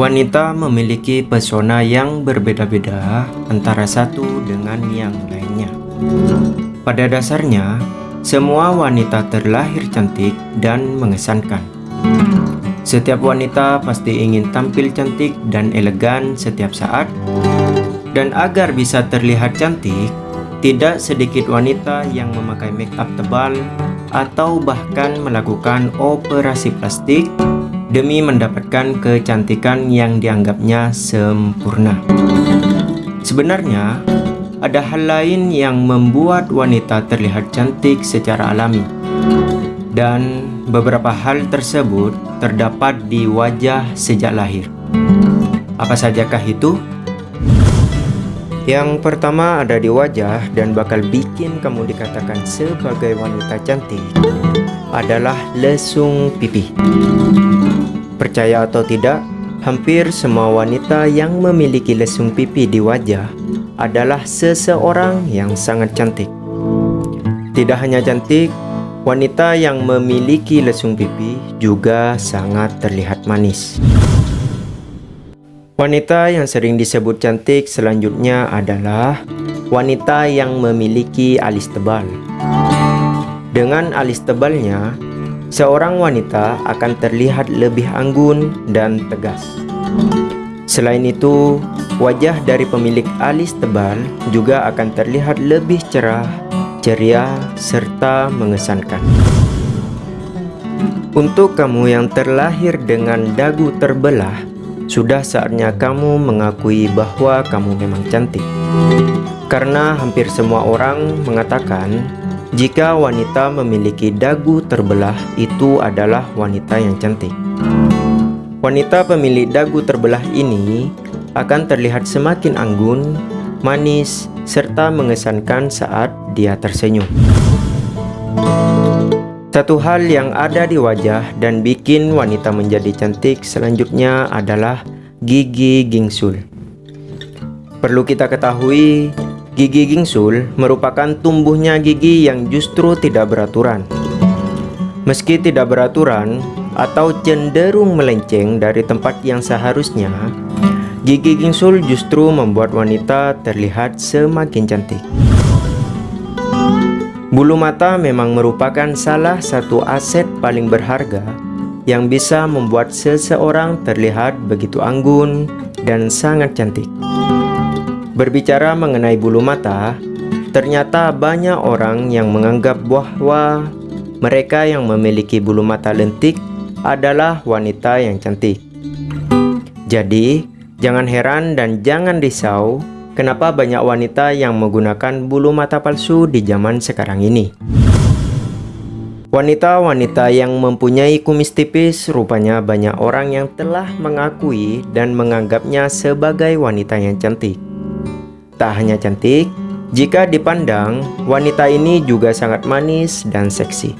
Wanita memiliki pesona yang berbeda-beda antara satu dengan yang lainnya. Pada dasarnya, semua wanita terlahir cantik dan mengesankan. Setiap wanita pasti ingin tampil cantik dan elegan setiap saat. Dan agar bisa terlihat cantik, tidak sedikit wanita yang memakai make up tebal atau bahkan melakukan operasi plastik demi mendapatkan kecantikan yang dianggapnya sempurna. Sebenarnya, ada hal lain yang membuat wanita terlihat cantik secara alami. Dan beberapa hal tersebut terdapat di wajah sejak lahir. Apa sajakah itu? Yang pertama ada di wajah dan bakal bikin kamu dikatakan sebagai wanita cantik adalah lesung pipi. Percaya atau tidak, hampir semua wanita yang memiliki lesung pipi di wajah adalah seseorang yang sangat cantik. Tidak hanya cantik, wanita yang memiliki lesung pipi juga sangat terlihat manis. Wanita yang sering disebut cantik selanjutnya adalah wanita yang memiliki alis tebal. Dengan alis tebalnya, seorang wanita akan terlihat lebih anggun dan tegas. Selain itu, wajah dari pemilik alis tebal juga akan terlihat lebih cerah, ceria, serta mengesankan. Untuk kamu yang terlahir dengan dagu terbelah, sudah saatnya kamu mengakui bahwa kamu memang cantik. Karena hampir semua orang mengatakan jika wanita memiliki dagu terbelah, itu adalah wanita yang cantik. Wanita pemilik dagu terbelah ini akan terlihat semakin anggun, manis, serta mengesankan saat dia tersenyum. Satu hal yang ada di wajah dan bikin wanita menjadi cantik selanjutnya adalah gigi gingsul. Perlu kita ketahui, Gigi gingsul merupakan tumbuhnya gigi yang justru tidak beraturan. Meski tidak beraturan atau cenderung melenceng dari tempat yang seharusnya, gigi gingsul justru membuat wanita terlihat semakin cantik. Bulu mata memang merupakan salah satu aset paling berharga yang bisa membuat seseorang terlihat begitu anggun dan sangat cantik. Berbicara mengenai bulu mata, ternyata banyak orang yang menganggap bahwa mereka yang memiliki bulu mata lentik adalah wanita yang cantik. Jadi, jangan heran dan jangan risau kenapa banyak wanita yang menggunakan bulu mata palsu di zaman sekarang ini. Wanita-wanita yang mempunyai kumis tipis rupanya banyak orang yang telah mengakui dan menganggapnya sebagai wanita yang cantik. Tak hanya cantik, jika dipandang, wanita ini juga sangat manis dan seksi.